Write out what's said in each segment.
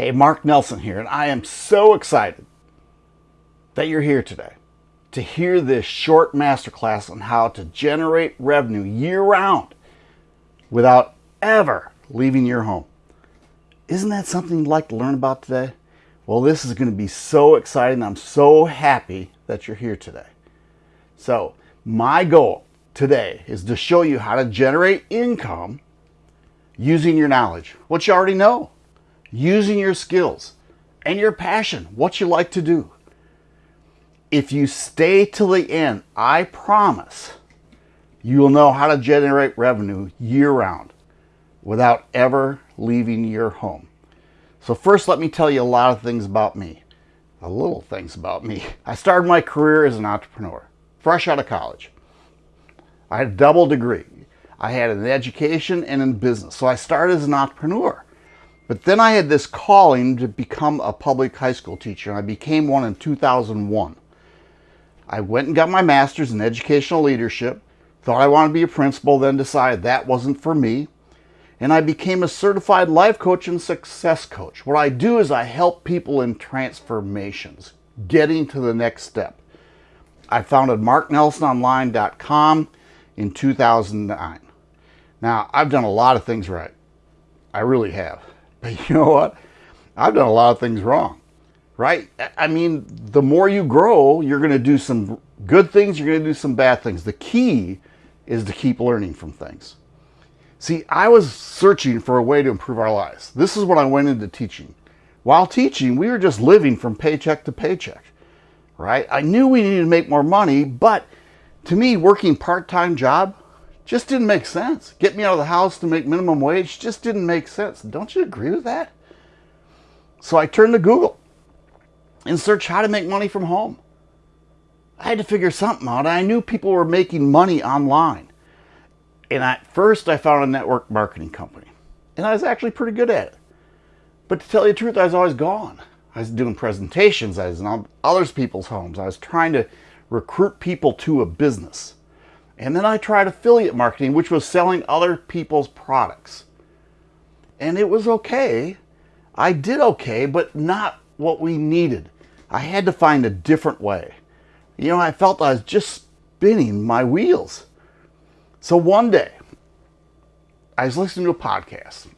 Hey, Mark Nelson here, and I am so excited that you're here today to hear this short masterclass on how to generate revenue year round without ever leaving your home. Isn't that something you'd like to learn about today? Well, this is going to be so exciting. I'm so happy that you're here today. So, my goal today is to show you how to generate income using your knowledge, what you already know, using your skills and your passion, what you like to do. If you stay till the end, I promise you will know how to generate revenue year round without ever leaving your home. So first, let me tell you a lot of things about me. A little things about me. I started my career as an entrepreneur, fresh out of college. I had a double degree. I had an education and in business. So I started as an entrepreneur. But then I had this calling to become a public high school teacher, and I became one in 2001. I went and got my master's in educational leadership, thought I wanted to be a principal, then decided that wasn't for me. And I became a certified life coach and success coach. What I do is I help people in transformations, getting to the next step. I founded marknelsononline.com in 2009. Now, I've done a lot of things right. I really have. But you know what? I've done a lot of things wrong, right? I mean, the more you grow, you're going to do some good things, you're going to do some bad things. The key is to keep learning from things. See, I was searching for a way to improve our lives. This is what I went into teaching. While teaching, we were just living from paycheck to paycheck, right? I knew we needed to make more money, but to me, working part-time job just didn't make sense. Get me out of the house to make minimum wage just didn't make sense. Don't you agree with that? So I turned to Google and searched how to make money from home. I had to figure something out. I knew people were making money online. And at first I found a network marketing company. And I was actually pretty good at it. But to tell you the truth, I was always gone. I was doing presentations. I was in other people's homes. I was trying to recruit people to a business. And then I tried affiliate marketing, which was selling other people's products. And it was okay. I did okay, but not what we needed. I had to find a different way. You know, I felt I was just spinning my wheels. So one day, I was listening to a podcast.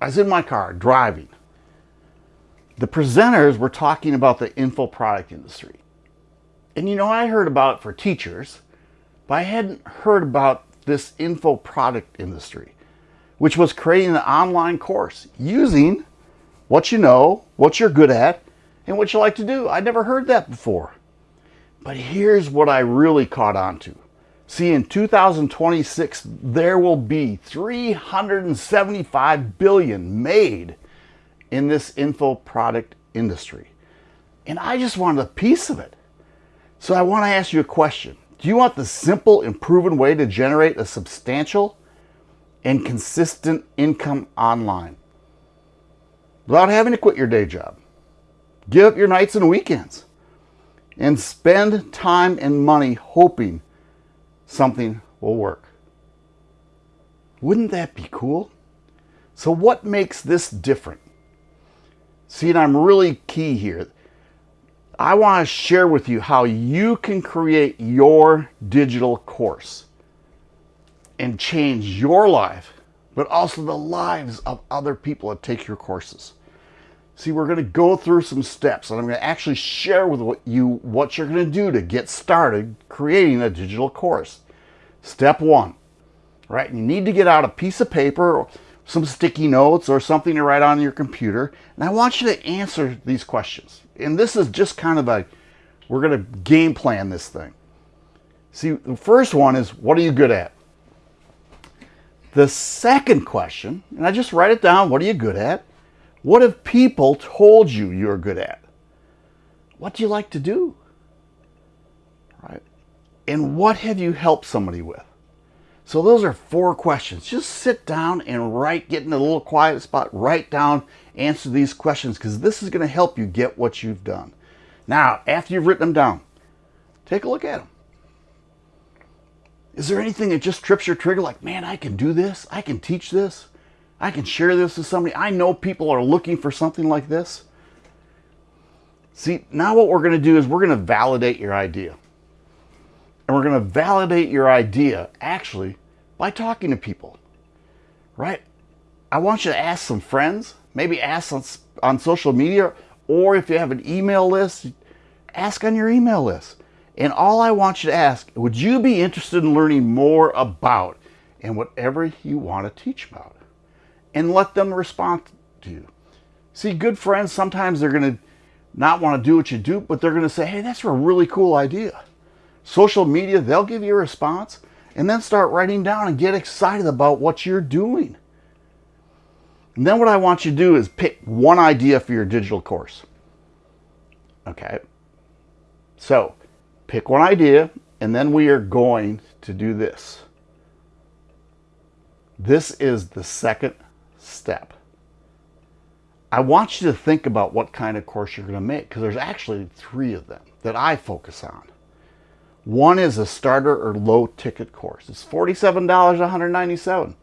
I was in my car driving. The presenters were talking about the info product industry. And you know, I heard about it for teachers, but I hadn't heard about this info product industry, which was creating an online course using what you know, what you're good at, and what you like to do. I'd never heard that before. But here's what I really caught on to. See, in 2026, there will be 375 billion made in this info product industry. And I just wanted a piece of it. So I want to ask you a question. Do you want the simple and proven way to generate a substantial and consistent income online without having to quit your day job? Give up your nights and weekends and spend time and money hoping something will work. Wouldn't that be cool? So what makes this different? See, and I'm really key here. I want to share with you how you can create your digital course and change your life, but also the lives of other people that take your courses. See, we're going to go through some steps and I'm going to actually share with you what you're going to do to get started creating a digital course. Step one, right? You need to get out a piece of paper or some sticky notes or something to write on your computer. And I want you to answer these questions and this is just kind of a, we're going to game plan this thing. See, the first one is, what are you good at? The second question, and I just write it down, what are you good at? What have people told you you're good at? What do you like to do? Right? And what have you helped somebody with? So those are four questions. Just sit down and write, get in a little quiet spot, write down, answer these questions because this is going to help you get what you've done. Now, after you've written them down, take a look at them. Is there anything that just trips your trigger like, man, I can do this, I can teach this? I can share this with somebody. I know people are looking for something like this. See, now what we're going to do is we're going to validate your idea. And we're going to validate your idea actually by talking to people, right? I want you to ask some friends, maybe ask on, on social media, or if you have an email list, ask on your email list. And all I want you to ask, would you be interested in learning more about and whatever you want to teach about? And let them respond to you. See, good friends, sometimes they're going to not want to do what you do, but they're going to say, hey, that's a really cool idea. Social media, they'll give you a response and then start writing down and get excited about what you're doing. And then what I want you to do is pick one idea for your digital course. Okay. So pick one idea and then we are going to do this. This is the second step. I want you to think about what kind of course you're going to make because there's actually three of them that I focus on. One is a starter or low ticket course. It's $47, 197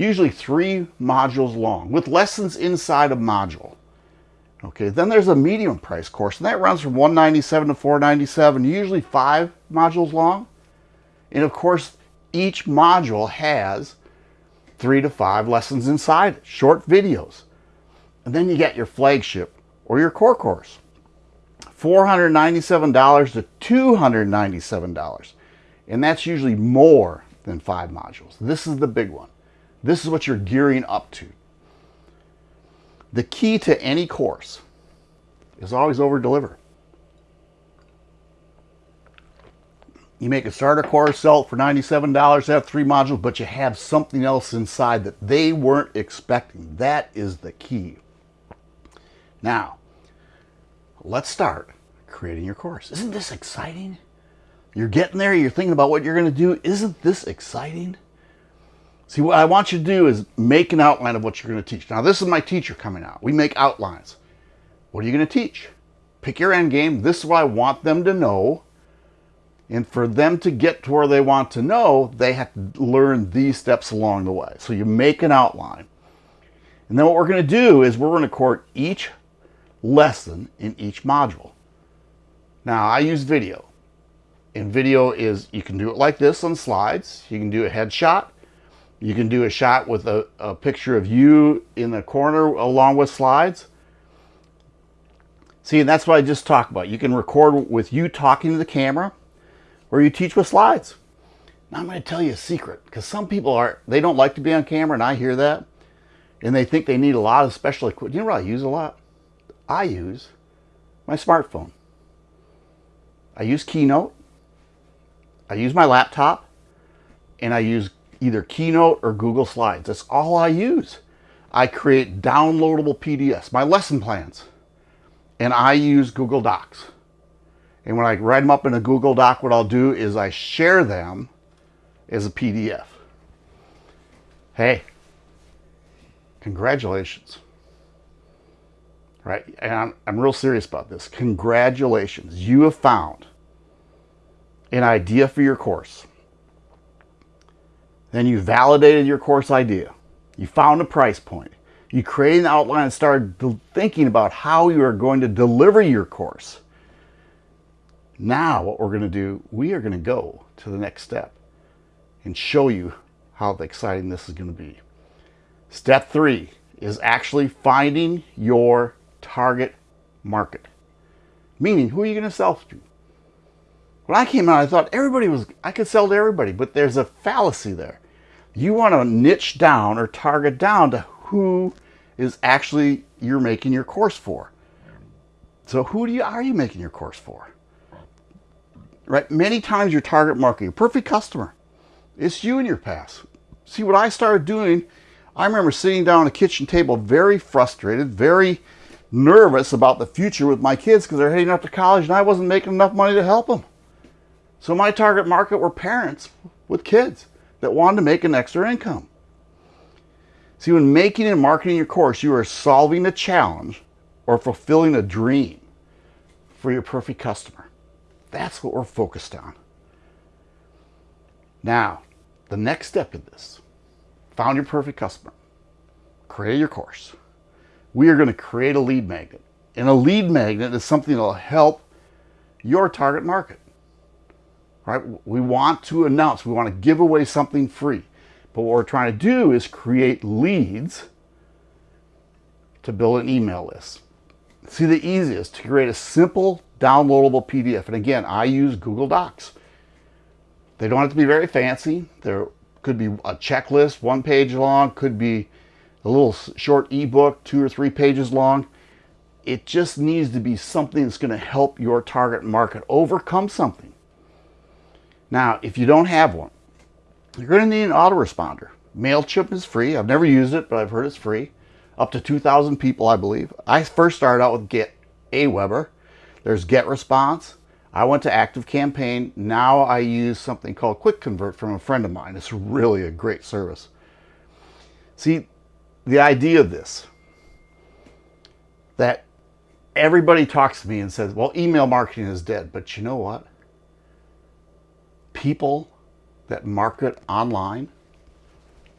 usually three modules long with lessons inside a module. Okay, then there's a medium price course and that runs from 197 to 497, usually five modules long. And of course, each module has three to five lessons inside it, short videos. And then you get your flagship or your core course. $497 to $297. And that's usually more than five modules. This is the big one. This is what you're gearing up to. The key to any course is always over deliver. You make a starter course, sell it for $97, have three modules, but you have something else inside that they weren't expecting. That is the key. Now, let's start creating your course. Isn't this exciting? You're getting there, you're thinking about what you're going to do. Isn't this exciting? See, what I want you to do is make an outline of what you're going to teach. Now, this is my teacher coming out. We make outlines. What are you going to teach? Pick your end game. This is what I want them to know. And for them to get to where they want to know, they have to learn these steps along the way. So you make an outline. And then what we're going to do is we're going to record each lesson in each module. Now, I use video. And video is, you can do it like this on slides. You can do a headshot. You can do a shot with a, a picture of you in the corner along with slides. See, and that's what I just talked about. You can record with you talking to the camera or you teach with slides. Now I'm going to tell you a secret because some people are, they don't like to be on camera and I hear that. And they think they need a lot of special equipment. You know what I use a lot? I use my smartphone. I use Keynote. I use my laptop and I use either Keynote or Google Slides. That's all I use. I create downloadable PDFs, my lesson plans, and I use Google Docs. And when I write them up in a Google Doc, what I'll do is I share them as a PDF. Hey, congratulations. Right? And I'm, I'm real serious about this. Congratulations. You have found an idea for your course. Then you validated your course idea. You found a price point. You created an outline and started thinking about how you are going to deliver your course. Now what we're going to do, we are going to go to the next step and show you how exciting this is going to be. Step three is actually finding your target market. Meaning, who are you going to sell to? When I came out, I thought everybody was, I could sell to everybody, but there's a fallacy there. You want to niche down or target down to who is actually you're making your course for. So who do you, are you making your course for? Right? Many times your target market, your perfect customer, it's you and your past. See what I started doing, I remember sitting down at a kitchen table very frustrated, very nervous about the future with my kids because they're heading off to college and I wasn't making enough money to help them. So my target market were parents with kids that wanted to make an extra income. See, when making and marketing your course, you are solving a challenge or fulfilling a dream for your perfect customer. That's what we're focused on. Now, the next step in this, found your perfect customer. create your course. We are going to create a lead magnet. And a lead magnet is something that will help your target market. Right? We want to announce, we want to give away something free. But what we're trying to do is create leads to build an email list. See, the easiest to create a simple downloadable PDF. And again, I use Google Docs. They don't have to be very fancy. There could be a checklist, one page long, could be a little short ebook, two or three pages long. It just needs to be something that's going to help your target market overcome something. Now, if you don't have one, you're going to need an autoresponder. MailChimp is free. I've never used it, but I've heard it's free. Up to 2,000 people, I believe. I first started out with Get Aweber. There's GetResponse. I went to ActiveCampaign. Now I use something called Quick Convert from a friend of mine. It's really a great service. See, the idea of this, that everybody talks to me and says, well, email marketing is dead. But you know what? People that market online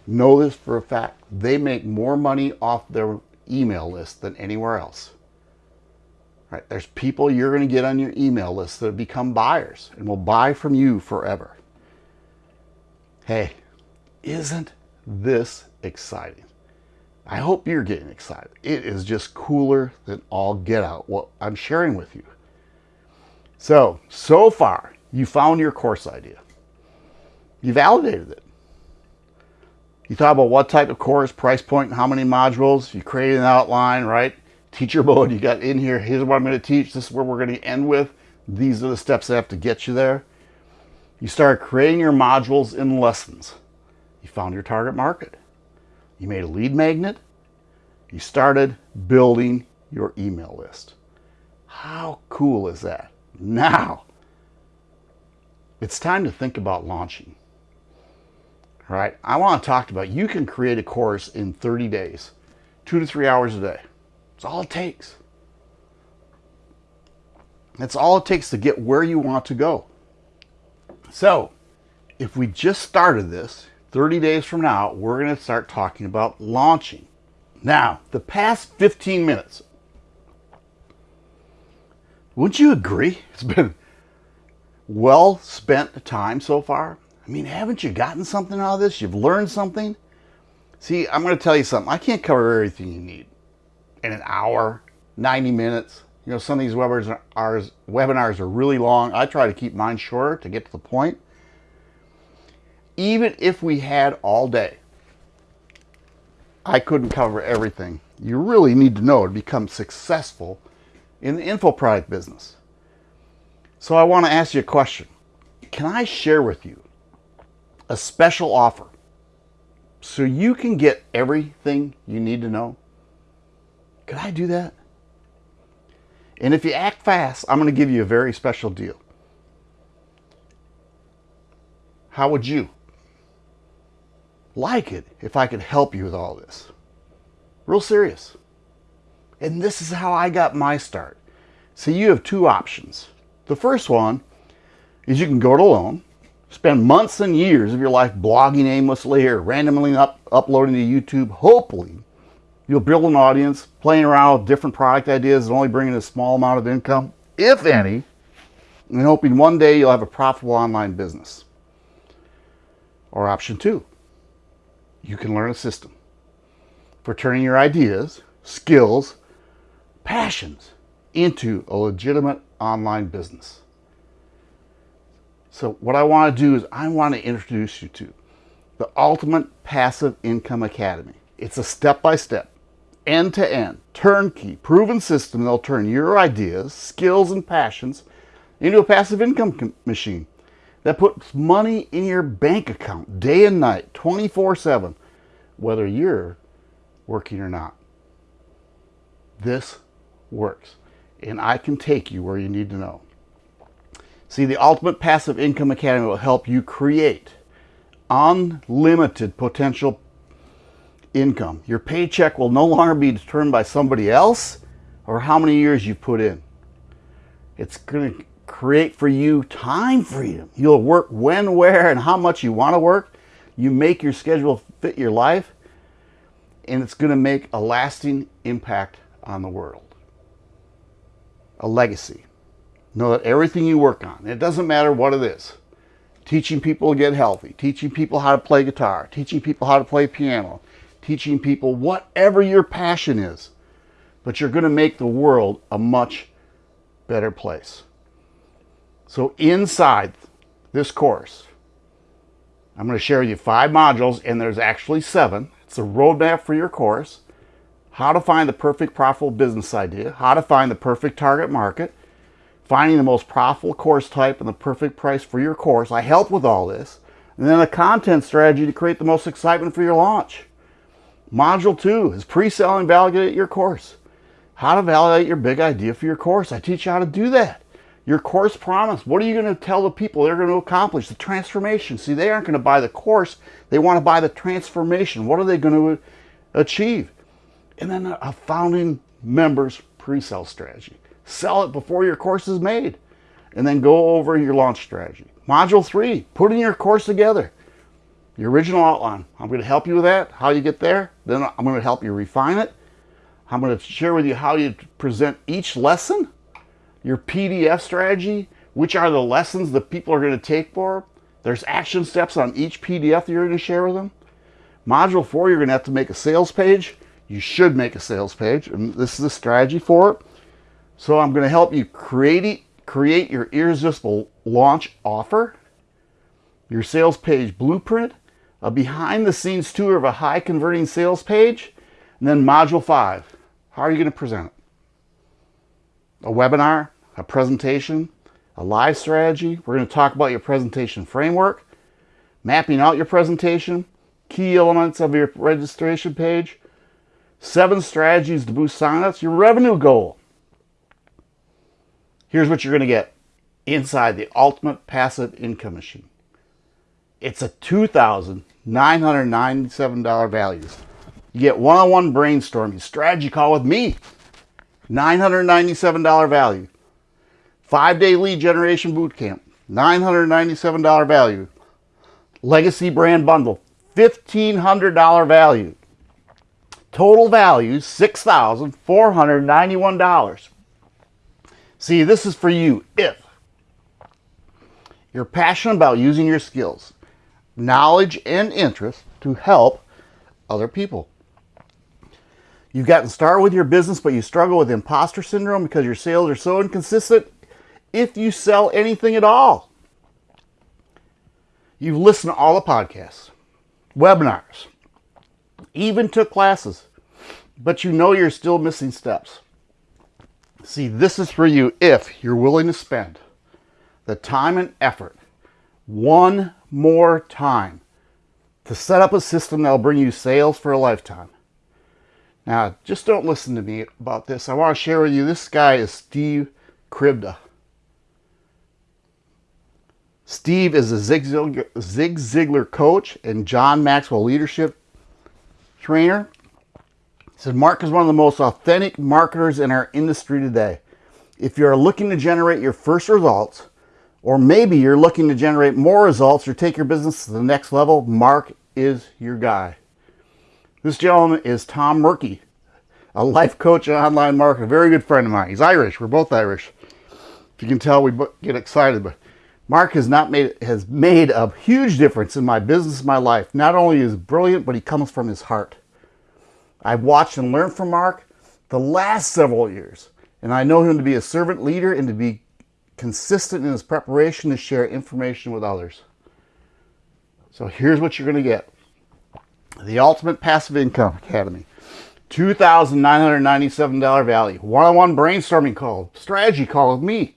know this for a fact. They make more money off their email list than anywhere else. Right? There's people you're going to get on your email list that become buyers and will buy from you forever. Hey, isn't this exciting? I hope you're getting excited. It is just cooler than all get out what I'm sharing with you. So, so far, you found your course idea. You validated it. You thought about what type of course, price point, how many modules. You created an outline, right? teacher mode you got in here. Here's what I'm going to teach. This is where we're going to end with. These are the steps that have to get you there. You start creating your modules and lessons. You found your target market. You made a lead magnet. You started building your email list. How cool is that? Now, it's time to think about launching. All right, I want to talk about you can create a course in 30 days, two to three hours a day. That's all it takes. That's all it takes to get where you want to go. So, if we just started this, 30 days from now, we're going to start talking about launching. Now, the past 15 minutes, wouldn't you agree? It's been well spent time so far. I mean, haven't you gotten something out of this? You've learned something? See, I'm going to tell you something. I can't cover everything you need in an hour, 90 minutes. You know, some of these webinars are, webinars are really long. I try to keep mine shorter to get to the point. Even if we had all day, I couldn't cover everything. You really need to know to become successful in the info product business. So I want to ask you a question. Can I share with you a special offer so you can get everything you need to know? Could I do that? And if you act fast, I'm going to give you a very special deal. How would you like it if I could help you with all this? Real serious. And this is how I got my start. So you have two options. The first one is you can go it alone, spend months and years of your life blogging aimlessly or randomly up, uploading to YouTube, hopefully You'll build an audience, playing around with different product ideas and only bringing a small amount of income, if any, and hoping one day you'll have a profitable online business. Or option two, you can learn a system for turning your ideas, skills, passions into a legitimate online business. So what I want to do is I want to introduce you to the Ultimate Passive Income Academy. It's a step-by-step end-to-end, turnkey, proven system that'll turn your ideas, skills, and passions into a passive income machine that puts money in your bank account day and night, 24-7, whether you're working or not. This works, and I can take you where you need to know. See, the Ultimate Passive Income Academy will help you create unlimited potential income. Your paycheck will no longer be determined by somebody else or how many years you put in. It's going to create for you time freedom. You'll work when, where, and how much you want to work. You make your schedule fit your life. and it's going to make a lasting impact on the world. A legacy. Know that everything you work on, it doesn't matter what it is, teaching people to get healthy, teaching people how to play guitar, teaching people how to play piano, teaching people whatever your passion is, but you're going to make the world a much better place. So inside this course, I'm going to share with you five modules, and there's actually seven. It's a roadmap for your course, how to find the perfect profitable business idea, how to find the perfect target market, finding the most profitable course type and the perfect price for your course. I help with all this. And then a content strategy to create the most excitement for your launch. Module two is pre-sell and validate your course. How to validate your big idea for your course. I teach you how to do that. Your course promise. What are you going to tell the people they're going to accomplish? The transformation. See, they aren't going to buy the course. They want to buy the transformation. What are they going to achieve? And then a founding members pre-sale strategy sell it before your course is made, and then go over your launch strategy. Module three, putting your course together. The original outline. I'm going to help you with that, how you get there. Then I'm going to help you refine it. I'm going to share with you how you present each lesson, your PDF strategy, which are the lessons that people are going to take for. There's action steps on each PDF that you're going to share with them. Module four, you're going to have to make a sales page. You should make a sales page, and this is the strategy for it. So I'm going to help you create, it. create your irresistible launch offer, your sales page blueprint, a behind the scenes tour of a high converting sales page, and then module five. How are you going to present it? A webinar, a presentation, a live strategy. We're going to talk about your presentation framework, mapping out your presentation, key elements of your registration page, seven strategies to boost signups, your revenue goal, Here's what you're going to get inside the Ultimate Passive Income Machine. It's a $2,997 value. You get one-on-one brainstorming, strategy call with me, $997 value. Five-day lead generation bootcamp, $997 value. Legacy brand bundle, $1,500 value. Total value, $6,491. See, this is for you if you're passionate about using your skills, knowledge, and interest to help other people. You've gotten started with your business, but you struggle with imposter syndrome because your sales are so inconsistent if you sell anything at all. You've listened to all the podcasts, webinars, even took classes, but you know you're still missing steps. See, this is for you if you're willing to spend the time and effort one more time to set up a system that'll bring you sales for a lifetime. Now, just don't listen to me about this. I want to share with you, this guy is Steve Kribda. Steve is a Zig Ziglar, Zig Ziglar coach and John Maxwell leadership trainer said Mark is one of the most authentic marketers in our industry today. If you're looking to generate your first results, or maybe you're looking to generate more results or take your business to the next level, Mark is your guy. This gentleman is Tom Murky, a life coach and online marketer, a very good friend of mine. He's Irish. We're both Irish. If you can tell, we get excited. But Mark has not made has made a huge difference in my business, my life. Not only is brilliant, but he comes from his heart. I've watched and learned from Mark the last several years, and I know him to be a servant leader and to be consistent in his preparation to share information with others. So here's what you're going to get. The Ultimate Passive Income Academy. $2,997 value. One-on-one brainstorming call, strategy call with me.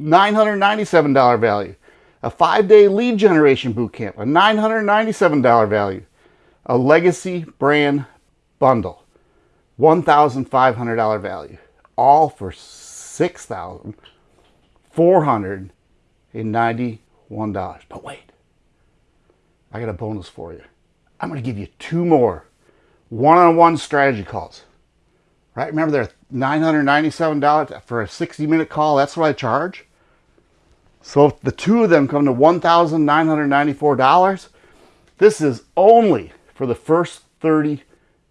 $997 value. A five-day lead generation bootcamp, a $997 value. A legacy brand bundle. $1,500 value. All for $6,491. But wait, I got a bonus for you. I'm going to give you two more one-on-one -on -one strategy calls. Right? Remember they're $997 for a 60-minute call. That's what I charge. So if the two of them come to $1,994, this is only for the first 30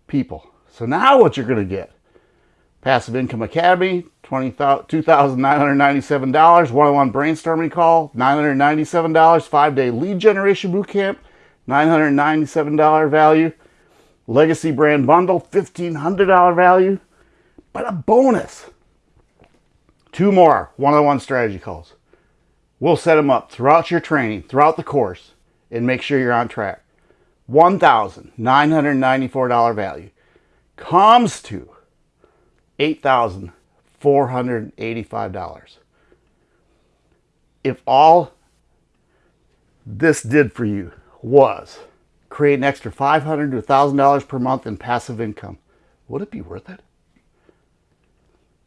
people. So now what you're going to get? Passive Income Academy, $2,997. One-on-one brainstorming call, $997. Five-day lead generation bootcamp, $997 value. Legacy brand bundle, $1,500 value. But a bonus, two more one-on-one strategy calls. We'll set them up throughout your training, throughout the course, and make sure you're on track. $1,994 value comes to $8,485. If all this did for you was create an extra 500 to $1,000 per month in passive income, would it be worth it?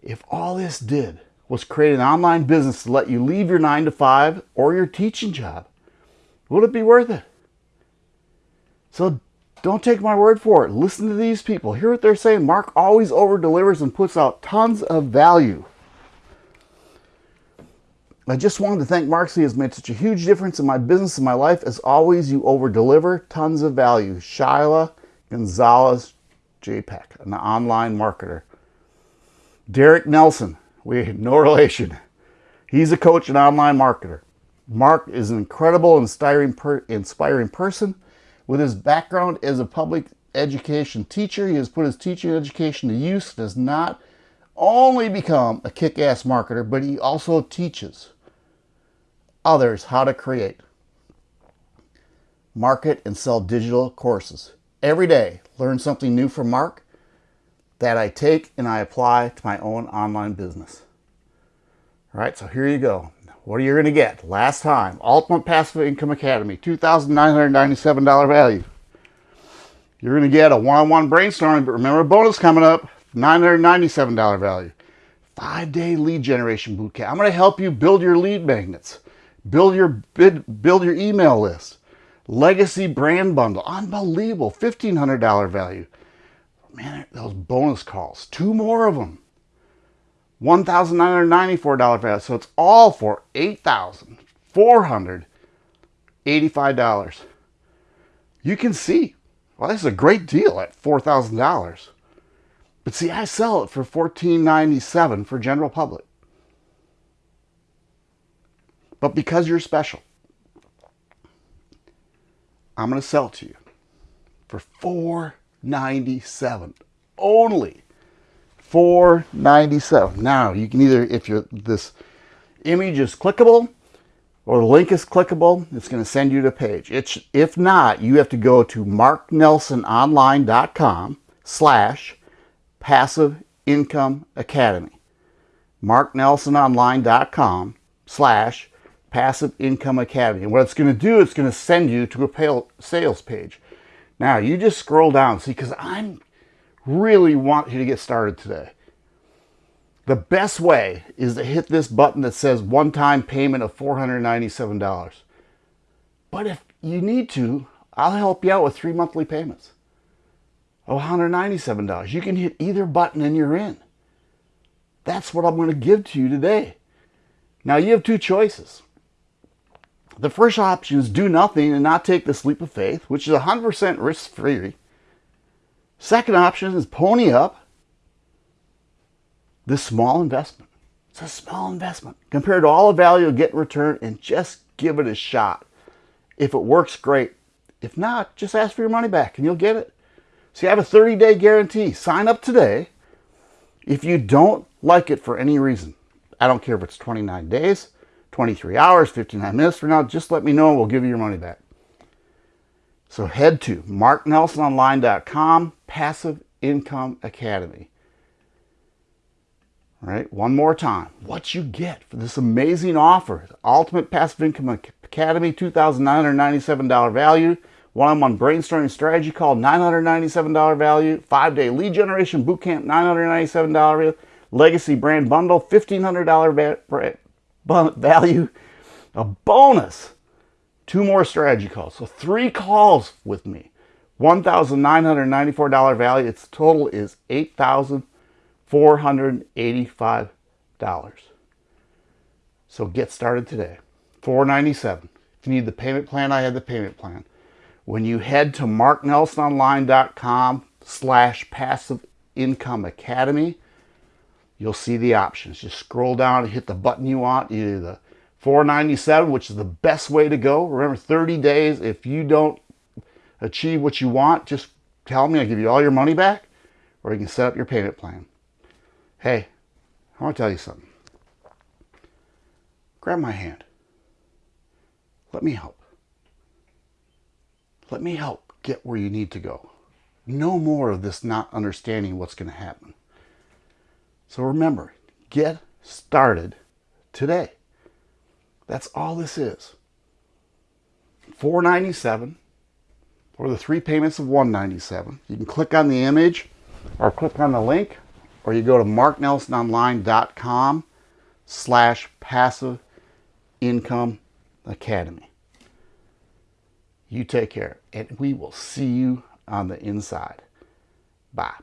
If all this did was create an online business to let you leave your 9 to 5 or your teaching job, would it be worth it? So don't take my word for it. Listen to these people. Hear what they're saying. Mark always over delivers and puts out tons of value. I just wanted to thank Mark. He has made such a huge difference in my business and my life. As always, you over deliver tons of value. Shyla Gonzalez JPEG, an online marketer. Derek Nelson, we have no relation. He's a coach and online marketer. Mark is an incredible, inspiring, per, inspiring person with his background as a public education teacher, he has put his teaching education to use, does not only become a kick-ass marketer, but he also teaches others how to create, market, and sell digital courses. Every day, learn something new from Mark that I take and I apply to my own online business. All right, so here you go. What are you going to get? Last time, Ultimate Passive Income Academy, $2,997 value. You're going to get a one-on-one -on -one brainstorming, but remember a bonus coming up, $997 value. Five-day lead generation bootcamp. I'm going to help you build your lead magnets, build your bid, build your email list. Legacy brand bundle, unbelievable, $1,500 value. Man, those bonus calls, two more of them. $1,994 value. So it's all for $8,485. You can see, well, this is a great deal at $4,000. But see, I sell it for $14.97 for general public. But because you're special, I'm going to sell to you for $4.97 only. 497 now you can either if you're this image is clickable or the link is clickable it's going to send you to a page. It's if not you have to go to marknelsononline.com slash passive income academy. marknelsononline.com slash passive income academy and what it's going to do it's going to send you to a sales page now you just scroll down see because i'm really want you to get started today. The best way is to hit this button that says one-time payment of $497. But if you need to, I'll help you out with three monthly payments of $197. You can hit either button and you're in. That's what I'm going to give to you today. Now you have two choices. The first option is do nothing and not take the leap of faith, which is 100% risk-free. Second option is pony up this small investment. It's a small investment compared to all the value you'll get in return and just give it a shot. If it works, great. If not, just ask for your money back and you'll get it. See, I have a 30-day guarantee. Sign up today. If you don't like it for any reason, I don't care if it's 29 days, 23 hours, 59 minutes from now, just let me know and we'll give you your money back. So head to marknelsononline.com, Passive Income Academy. All right, one more time. What you get for this amazing offer, the Ultimate Passive Income Academy, $2,997 value, one-on-one brainstorming strategy call, $997 value, five-day lead generation bootcamp, $997 value, legacy brand bundle, $1,500 value, a bonus two more strategy calls. So three calls with me. $1,994 value. Its total is $8,485. So get started today. 497. If you need the payment plan, I have the payment plan. When you head to marknelsononline.com slash passive income academy. You'll see the options. Just scroll down and hit the button you want, either the 497, which is the best way to go. Remember, 30 days. If you don't achieve what you want, just tell me. I'll give you all your money back, or you can set up your payment plan. Hey, I want to tell you something. Grab my hand. Let me help. Let me help get where you need to go. No more of this not understanding what's going to happen. So remember, get started today. That's all this is. 497 or the three payments of 197. You can click on the image or click on the link or you go to marknelsononline.com slash passive income academy. You take care and we will see you on the inside. Bye.